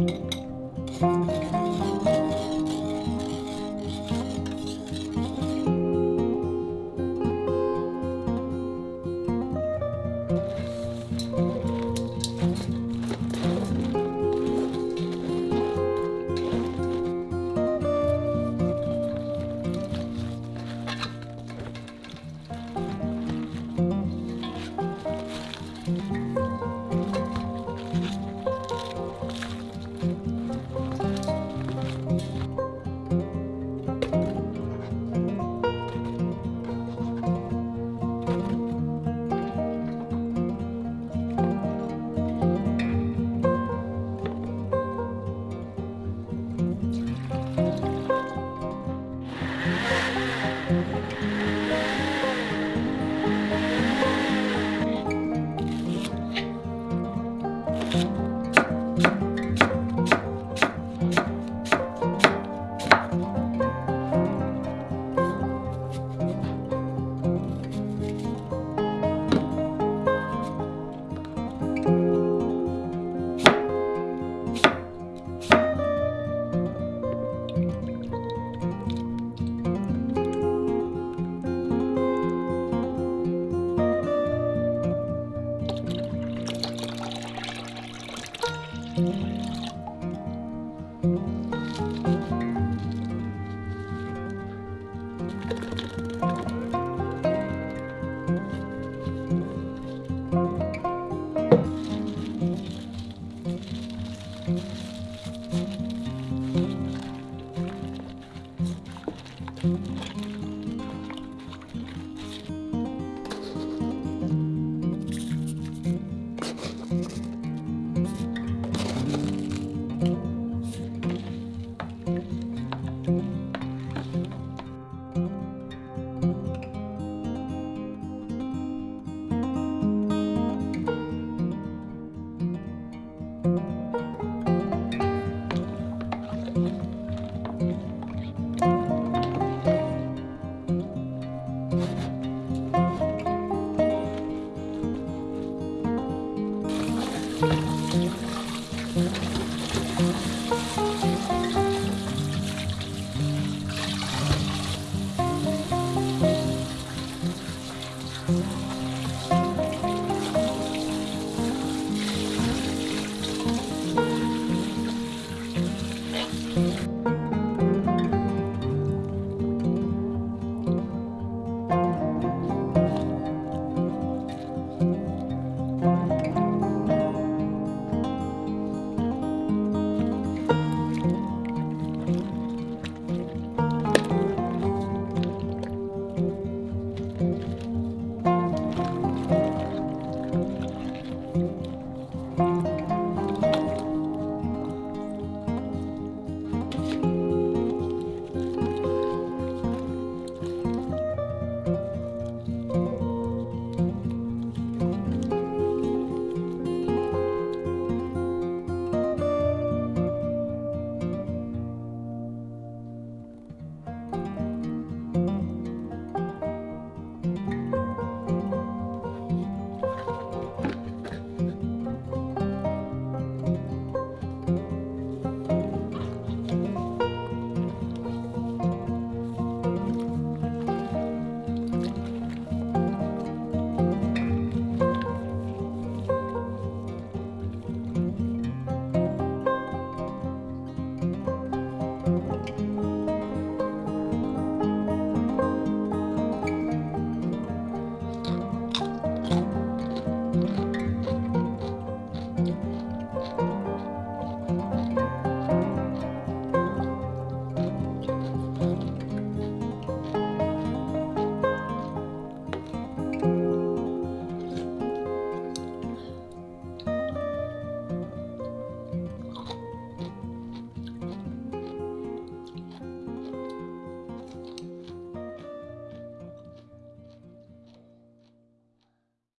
うん。Bye. Mm-hmm.